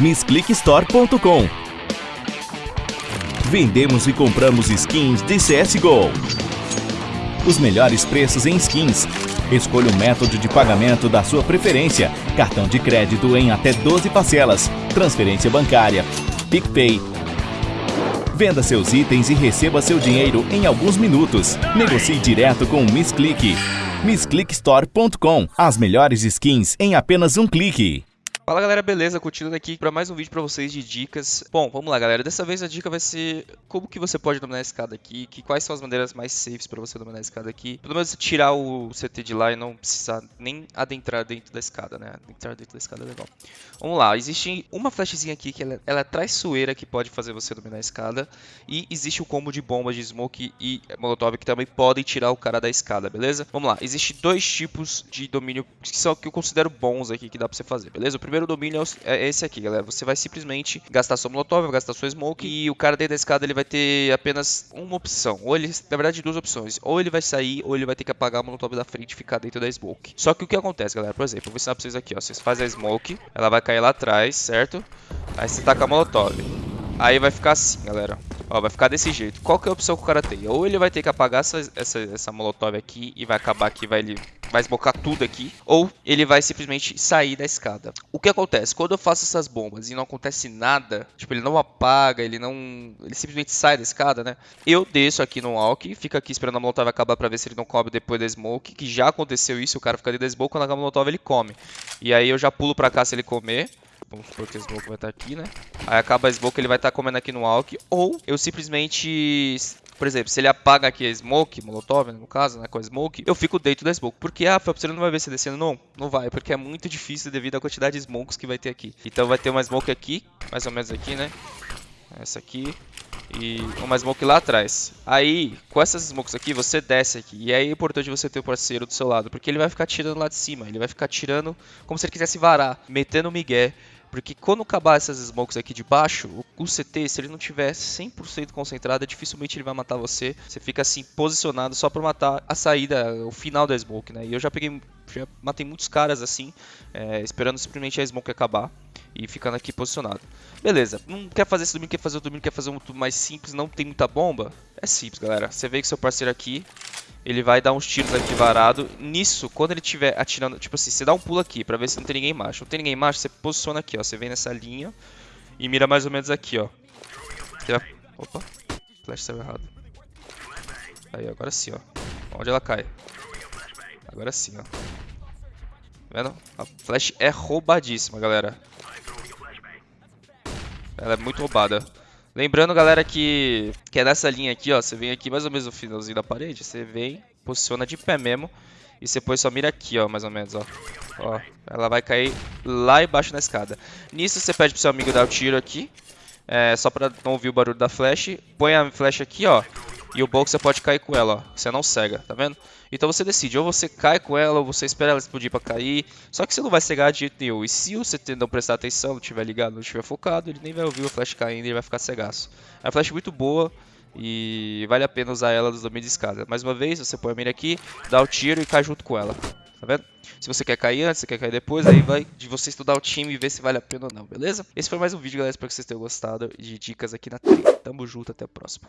MissClickStore.com Vendemos e compramos skins de CSGO. Os melhores preços em skins. Escolha o método de pagamento da sua preferência. Cartão de crédito em até 12 parcelas. Transferência bancária. PicPay. Venda seus itens e receba seu dinheiro em alguns minutos. Negocie direto com o MissClick. MissClickStore.com As melhores skins em apenas um clique. Fala galera, beleza? Continuando aqui para mais um vídeo para vocês de dicas. Bom, vamos lá galera, dessa vez a dica vai ser como que você pode dominar a escada aqui, que quais são as maneiras mais safes para você dominar a escada aqui. Pelo menos tirar o CT de lá e não precisar nem adentrar dentro da escada, né? Adentrar dentro da escada é legal. Vamos lá, existe uma flashzinha aqui que ela, ela é traiçoeira que pode fazer você dominar a escada. E existe o combo de bombas de smoke e molotov que também podem tirar o cara da escada, beleza? Vamos lá, existe dois tipos de domínio que são que eu considero bons aqui que dá pra você fazer, beleza? O primeiro primeiro domínio é, é esse aqui, galera. Você vai simplesmente gastar sua molotov, vai gastar sua smoke e o cara dentro da escada ele vai ter apenas uma opção. Ou ele, na verdade, duas opções. Ou ele vai sair, ou ele vai ter que apagar a molotov da frente e ficar dentro da smoke. Só que o que acontece, galera? Por exemplo, eu vou ensinar pra vocês aqui, ó. Vocês fazem a smoke, ela vai cair lá atrás, certo? Aí você taca a molotov. Aí vai ficar assim, galera. Ó, vai ficar desse jeito. Qual que é a opção que o cara tem? Ou ele vai ter que apagar essa, essa, essa molotov aqui e vai acabar aqui, vai ele vai esbocar tudo aqui, ou ele vai simplesmente sair da escada. O que acontece? Quando eu faço essas bombas e não acontece nada, tipo, ele não apaga, ele não... ele simplesmente sai da escada, né? Eu desço aqui no walk, fico aqui esperando a molotov acabar pra ver se ele não come depois da smoke, que já aconteceu isso, o cara fica dentro da smoke, quando acaba a molotov ele come. E aí eu já pulo pra cá se ele comer, Vamos supor que a Smoke vai estar aqui, né? Aí acaba a Smoke, ele vai estar comendo aqui no Walk. Ou eu simplesmente por exemplo, se ele apaga aqui a Smoke, Molotov, no caso, né, com a Smoke, eu fico dentro da Smoke. Porque, ah, você não vai ver se descendo. Não, não vai, porque é muito difícil devido à quantidade de Smokes que vai ter aqui. Então vai ter uma Smoke aqui, mais ou menos aqui, né? Essa aqui. E uma Smoke lá atrás. Aí, com essas Smokes aqui, você desce aqui. E aí é importante você ter o parceiro do seu lado, porque ele vai ficar tirando lá de cima. Ele vai ficar tirando como se ele quisesse varar, metendo o migué. Porque quando acabar essas smokes aqui de baixo, o CT, se ele não tiver 100% concentrado, dificilmente ele vai matar você. Você fica assim, posicionado só pra matar a saída, o final da smoke, né? E eu já peguei, já matei muitos caras assim, é, esperando simplesmente a smoke acabar e ficando aqui posicionado. Beleza, não quer fazer esse domínio, quer fazer o domínio, quer fazer um tudo mais simples, não tem muita bomba? É simples, galera. Você vê que seu parceiro aqui, ele vai dar uns tiros aqui varado. Nisso, quando ele estiver atirando, tipo assim, você dá um pulo aqui pra ver se não tem ninguém embaixo. Não tem ninguém embaixo, você posiciona aqui, ó. Você vem nessa linha e mira mais ou menos aqui, ó. Opa, flash saiu errado. Aí, agora sim, ó. Onde ela cai? Agora sim, ó. Tá vendo? A flash é roubadíssima, galera. Ela é muito roubada. Lembrando, galera, que, que é nessa linha aqui, ó. Você vem aqui mais ou menos no finalzinho da parede. Você vem, posiciona de pé mesmo. E você põe sua mira aqui, ó, mais ou menos, ó. Ó, ela vai cair lá embaixo na escada. Nisso, você pede pro seu amigo dar o tiro aqui. É, só pra não ouvir o barulho da flash. Põe a flash aqui, ó. E o box você pode cair com ela, ó. Você não cega, tá vendo? Então você decide, ou você cai com ela, ou você espera ela explodir pra cair. Só que você não vai cegar de jeito nenhum. E se você não prestar atenção, não estiver ligado, não estiver focado, ele nem vai ouvir o flash caindo e ele vai ficar cegaço. É uma flash muito boa e vale a pena usar ela nos domínios de escada. Mais uma vez, você põe a mira aqui, dá o tiro e cai junto com ela. Tá vendo? Se você quer cair antes, você quer cair depois, aí vai de você estudar o time e ver se vale a pena ou não, beleza? Esse foi mais um vídeo, galera. Espero que vocês tenham gostado de dicas aqui na trilha. Tamo junto, até a próxima.